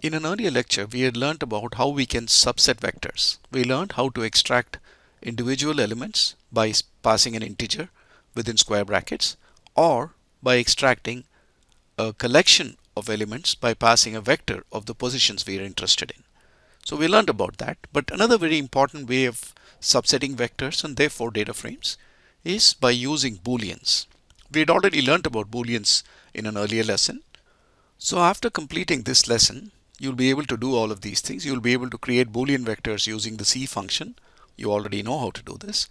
In an earlier lecture, we had learned about how we can subset vectors. We learned how to extract individual elements by passing an integer within square brackets or by extracting a collection of elements by passing a vector of the positions we are interested in. So we learned about that. But another very important way of subsetting vectors and therefore data frames is by using booleans. We had already learned about booleans in an earlier lesson. So after completing this lesson, you'll be able to do all of these things. You'll be able to create Boolean vectors using the C function. You already know how to do this.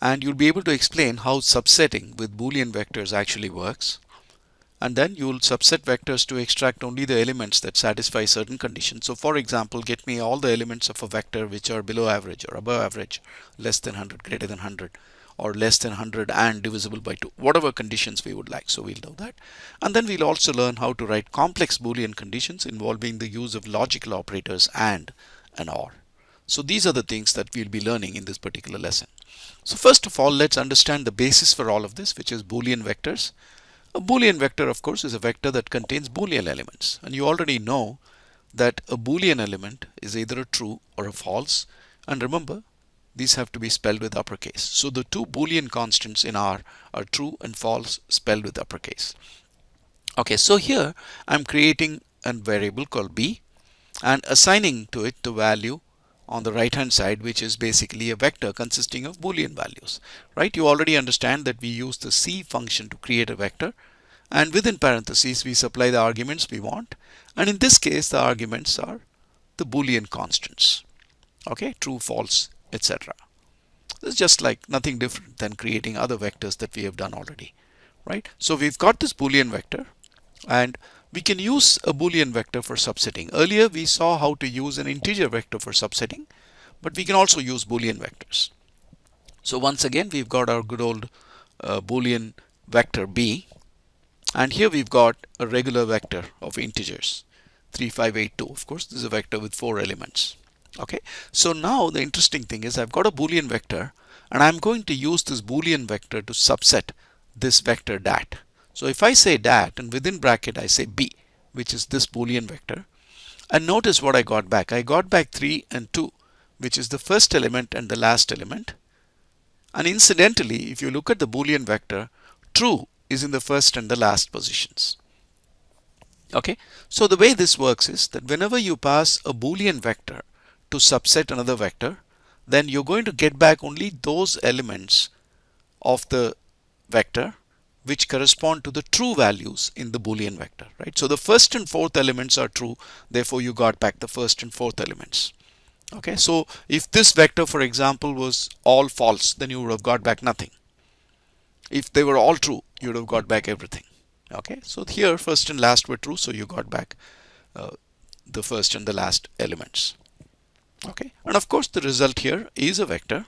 And you'll be able to explain how subsetting with Boolean vectors actually works. And then you'll subset vectors to extract only the elements that satisfy certain conditions. So for example, get me all the elements of a vector which are below average or above average, less than 100, greater than 100 or less than 100 and divisible by 2 whatever conditions we would like. So we'll do that. And then we'll also learn how to write complex boolean conditions involving the use of logical operators and and or. So these are the things that we'll be learning in this particular lesson. So first of all let's understand the basis for all of this which is boolean vectors. A boolean vector of course is a vector that contains boolean elements. And you already know that a boolean element is either a true or a false. And remember these have to be spelled with uppercase. So the two boolean constants in R are true and false spelled with uppercase. Okay, so here I'm creating a variable called b and assigning to it the value on the right hand side which is basically a vector consisting of boolean values right you already understand that we use the c function to create a vector and within parentheses we supply the arguments we want and in this case the arguments are the boolean constants okay true false etc. It's just like nothing different than creating other vectors that we have done already, right? So we've got this Boolean vector and we can use a Boolean vector for subsetting. Earlier we saw how to use an integer vector for subsetting, but we can also use Boolean vectors. So once again, we've got our good old uh, Boolean vector B and here we've got a regular vector of integers 3582 of course this is a vector with four elements okay? So now the interesting thing is I've got a boolean vector and I'm going to use this boolean vector to subset this vector dat. So if I say dat and within bracket I say b which is this boolean vector and notice what I got back. I got back 3 and 2 which is the first element and the last element. And incidentally if you look at the boolean vector true is in the first and the last positions. Okay? So the way this works is that whenever you pass a boolean vector to subset another vector, then you're going to get back only those elements of the vector which correspond to the true values in the boolean vector right? So the first and fourth elements are true therefore you got back the first and fourth elements okay? So if this vector for example was all false then you would have got back nothing. If they were all true you would have got back everything okay? So here first and last were true so you got back uh, the first and the last elements okay. And of course the result here is a vector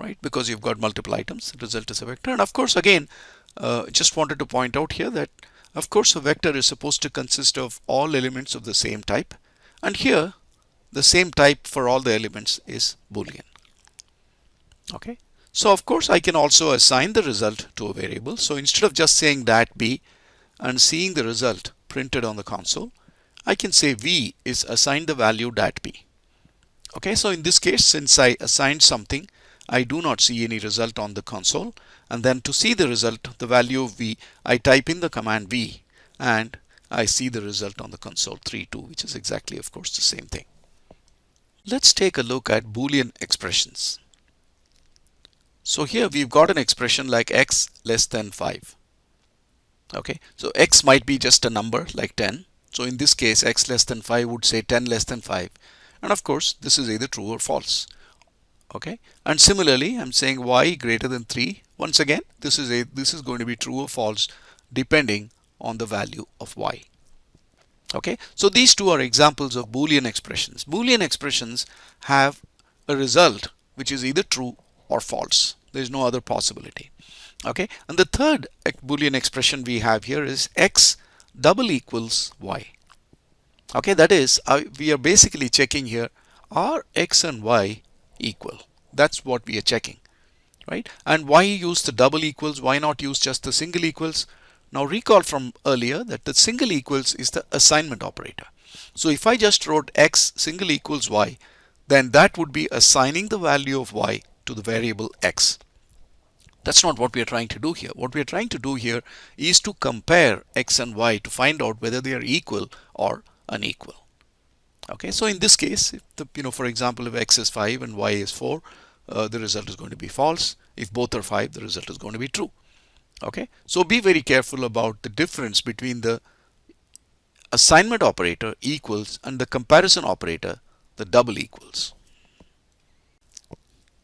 right? Because you've got multiple items the result is a vector. And of course again uh, just wanted to point out here that of course a vector is supposed to consist of all elements of the same type. And here the same type for all the elements is boolean. Okay. So of course I can also assign the result to a variable. So instead of just saying that b and seeing the result printed on the console I can say v is assigned the value dat b. Okay, so in this case, since I assigned something, I do not see any result on the console. And then to see the result, the value of v, I type in the command v and I see the result on the console 3, 2, which is exactly, of course, the same thing. Let's take a look at Boolean expressions. So here we've got an expression like x less than 5. Okay, so x might be just a number like 10 so in this case, x less than 5 would say 10 less than 5. And of course, this is either true or false. Okay. And similarly, I'm saying y greater than 3. Once again, this is a this is going to be true or false depending on the value of y. Okay. So these two are examples of Boolean expressions. Boolean expressions have a result which is either true or false. There is no other possibility. Okay. And the third Boolean expression we have here is x double equals y. Okay, that is, uh, we are basically checking here, are x and y equal? That's what we are checking, right? And why use the double equals? Why not use just the single equals? Now recall from earlier that the single equals is the assignment operator. So if I just wrote x single equals y, then that would be assigning the value of y to the variable x. That's not what we are trying to do here. What we are trying to do here is to compare x and y to find out whether they are equal or unequal. Okay, so in this case, if the, you know, for example, if x is 5 and y is 4, uh, the result is going to be false. If both are 5, the result is going to be true. Okay, so be very careful about the difference between the assignment operator equals and the comparison operator, the double equals.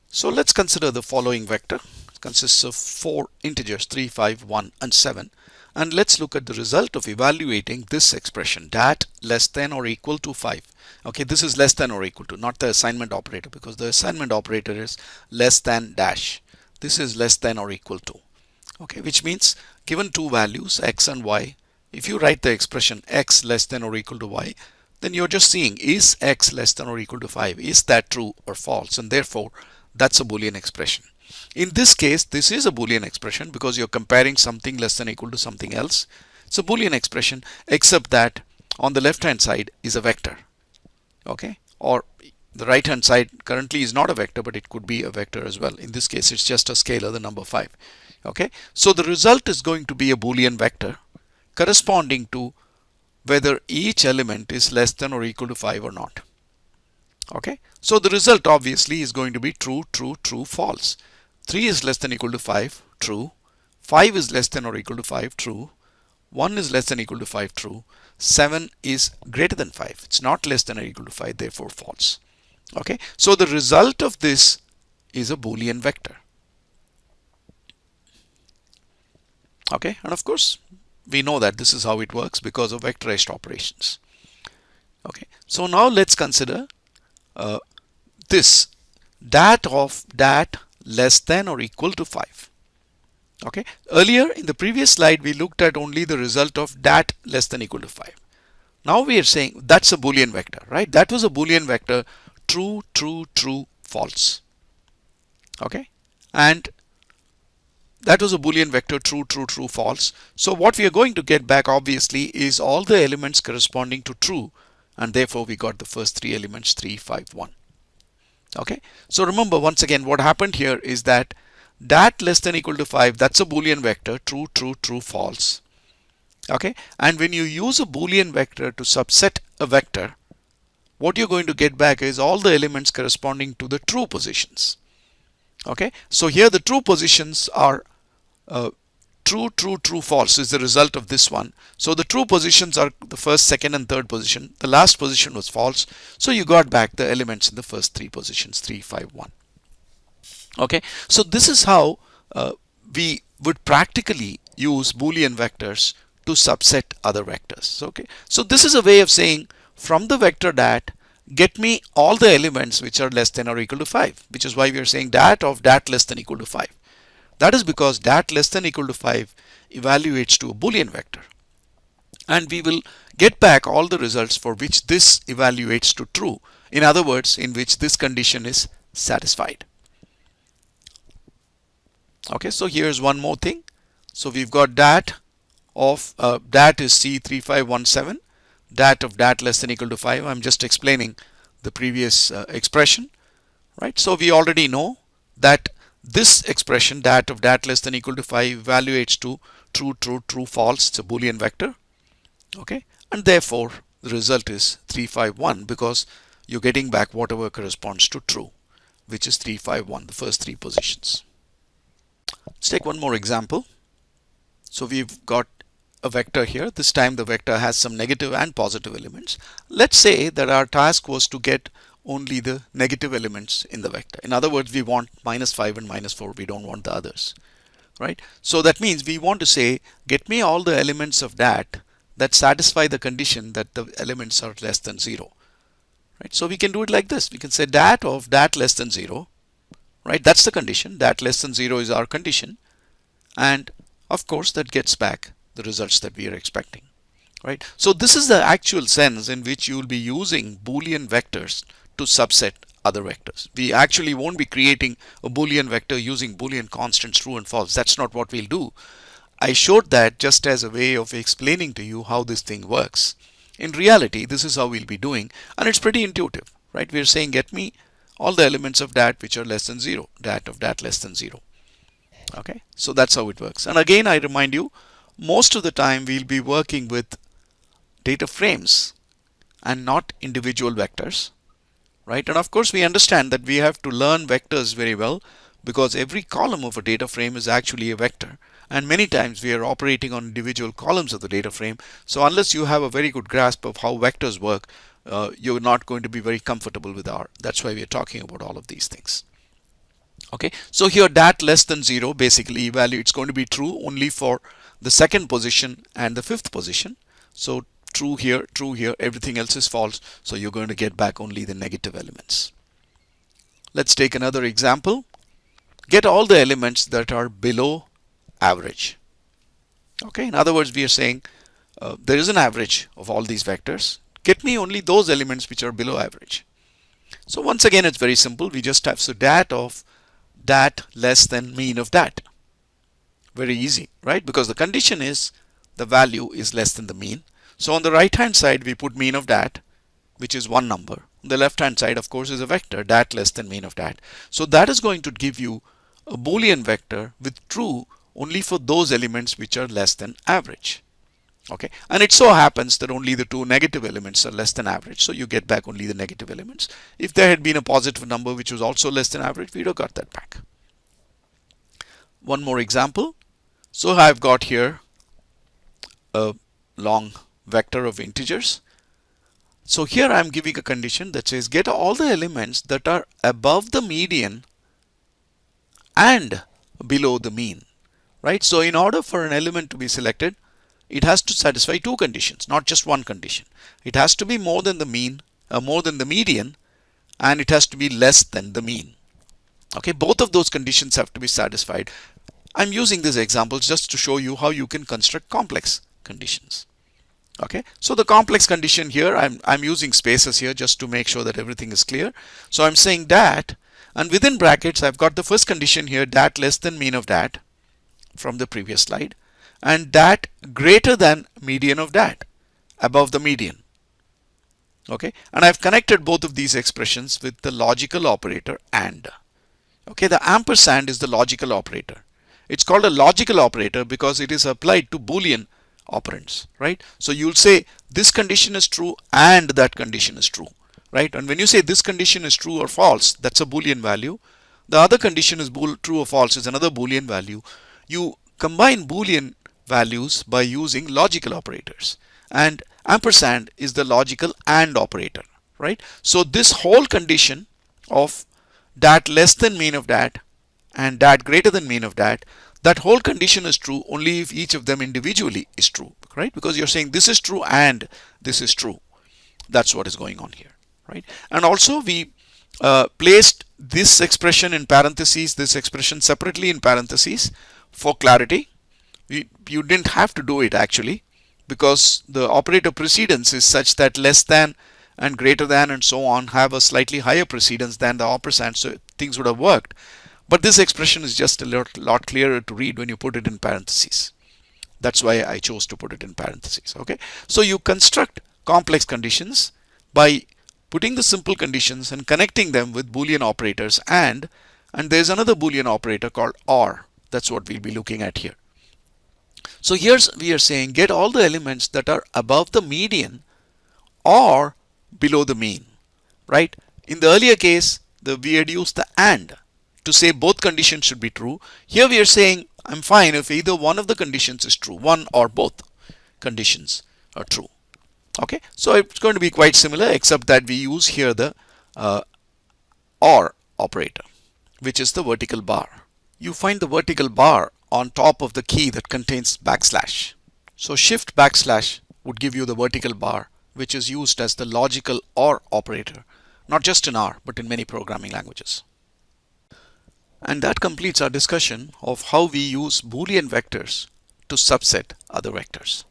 So let's consider the following vector. Consists of four integers 3, 5, 1 and 7 and let's look at the result of evaluating this expression dat less than or equal to 5 okay this is less than or equal to not the assignment operator because the assignment operator is less than dash. This is less than or equal to. Okay which means given two values x and y if you write the expression x less than or equal to y then you're just seeing is x less than or equal to 5 is that true or false? And therefore that's a boolean expression in this case, this is a Boolean expression because you're comparing something less than equal to something else. It's a Boolean expression except that on the left hand side is a vector. Okay. Or the right hand side currently is not a vector but it could be a vector as well. In this case it's just a scalar the number 5. Okay. So the result is going to be a Boolean vector corresponding to whether each element is less than or equal to 5 or not. Okay. So the result obviously is going to be true, true, true, false. 3 is less than equal to 5, true. 5 is less than or equal to 5, true. 1 is less than equal to 5, true. 7 is greater than 5. It's not less than or equal to 5, therefore false. Okay, so the result of this is a Boolean vector. Okay, and of course, we know that this is how it works because of vectorized operations. Okay, so now let's consider uh, this that of dat less than or equal to 5. Okay. Earlier in the previous slide we looked at only the result of dat less than equal to 5. Now we are saying that's a boolean vector, right? That was a boolean vector true, true, true, false. Okay. And that was a boolean vector true, true, true, false. So what we are going to get back obviously is all the elements corresponding to true and therefore we got the first three elements 3, 5, 1 okay? So remember once again what happened here is that that less than equal to 5 that's a boolean vector true true true false. Okay? And when you use a boolean vector to subset a vector what you're going to get back is all the elements corresponding to the true positions. Okay? So here the true positions are uh, true, true, true, false is the result of this one. So the true positions are the first, second and third position. The last position was false. So you got back the elements in the first three positions, 3, 5, 1. Okay, so this is how uh, we would practically use Boolean vectors to subset other vectors. Okay, so this is a way of saying from the vector dat, get me all the elements which are less than or equal to 5, which is why we are saying dat of dat less than equal to 5. That is because dat less than equal to 5 evaluates to a Boolean vector. And we will get back all the results for which this evaluates to true. In other words, in which this condition is satisfied. Okay, so here's one more thing. So we've got dat of uh, dat is C3517, dat of dat less than equal to 5. I'm just explaining the previous uh, expression, right? So we already know that this expression dat of dat less than equal to 5 evaluates to true, true, true, false. It's a Boolean vector. Okay. And therefore the result is 351 because you're getting back whatever corresponds to true, which is 351, the first three positions. Let's take one more example. So we've got a vector here. This time the vector has some negative and positive elements. Let's say that our task was to get only the negative elements in the vector. In other words, we want minus 5 and minus 4. We don't want the others. Right? So that means we want to say, get me all the elements of that that satisfy the condition that the elements are less than 0. Right? So we can do it like this. We can say that of that less than 0. Right? That's the condition. That less than 0 is our condition. And of course, that gets back the results that we are expecting. Right? So this is the actual sense in which you will be using Boolean vectors to subset other vectors. We actually won't be creating a Boolean vector using Boolean constants true and false. That's not what we'll do. I showed that just as a way of explaining to you how this thing works. In reality, this is how we'll be doing and it's pretty intuitive, right? We're saying get me all the elements of that which are less than 0, that of that less than 0. Okay, so that's how it works. And again, I remind you, most of the time we'll be working with data frames and not individual vectors, right? And of course, we understand that we have to learn vectors very well because every column of a data frame is actually a vector. And many times we are operating on individual columns of the data frame. So unless you have a very good grasp of how vectors work uh, you're not going to be very comfortable with R that's why we're talking about all of these things. Okay so here dat less than 0 basically value it's going to be true only for the second position and the fifth position. So true here true here everything else is false so you're going to get back only the negative elements let's take another example get all the elements that are below average. Okay, in other words, we are saying uh, there is an average of all these vectors. Get me only those elements which are below average. So once again, it's very simple. We just have so dat of dat less than mean of dat. Very easy, right? Because the condition is the value is less than the mean. So on the right hand side, we put mean of that, which is one number. On the left hand side, of course, is a vector that less than mean of that. So that is going to give you a Boolean vector with true only for those elements which are less than average. Okay, and it so happens that only the two negative elements are less than average, so you get back only the negative elements. If there had been a positive number which was also less than average, we'd have got that back. One more example. So I've got here a long vector of integers. So here I'm giving a condition that says get all the elements that are above the median and below the mean right? So in order for an element to be selected, it has to satisfy two conditions, not just one condition. It has to be more than the mean, uh, more than the median, and it has to be less than the mean. Okay, both of those conditions have to be satisfied. I'm using these examples just to show you how you can construct complex conditions. Okay, so the complex condition here, I'm, I'm using spaces here just to make sure that everything is clear. So I'm saying that and within brackets, I've got the first condition here, that less than mean of that from the previous slide and that greater than median of that above the median. Okay. And I've connected both of these expressions with the logical operator and. Okay. The ampersand is the logical operator. It's called a logical operator because it is applied to boolean operands right? So you'll say this condition is true and that condition is true right? And when you say this condition is true or false that's a boolean value. The other condition is true or false is another boolean value. You combine boolean values by using logical operators. And ampersand is the logical and operator right? So this whole condition of dat less than mean of dat and dat greater than mean of dat that whole condition is true only if each of them individually is true right? Because you're saying this is true and this is true. That's what is going on here right? And also we uh, placed this expression in parentheses this expression separately in parentheses for clarity. We, you didn't have to do it actually because the operator precedence is such that less than and greater than and so on have a slightly higher precedence than the ampersand so things would have worked but this expression is just a lot, lot clearer to read when you put it in parentheses that's why I chose to put it in parentheses okay so you construct complex conditions by putting the simple conditions and connecting them with boolean operators and and there's another boolean operator called or that's what we'll be looking at here. So here's we are saying get all the elements that are above the median or below the mean, right? In the earlier case, the we had used the and to say both conditions should be true. Here we are saying I'm fine if either one of the conditions is true, one or both conditions are true. Okay, so it's going to be quite similar except that we use here the uh, or operator, which is the vertical bar you find the vertical bar on top of the key that contains backslash. So shift backslash would give you the vertical bar which is used as the logical OR operator, not just in R, but in many programming languages. And that completes our discussion of how we use Boolean vectors to subset other vectors.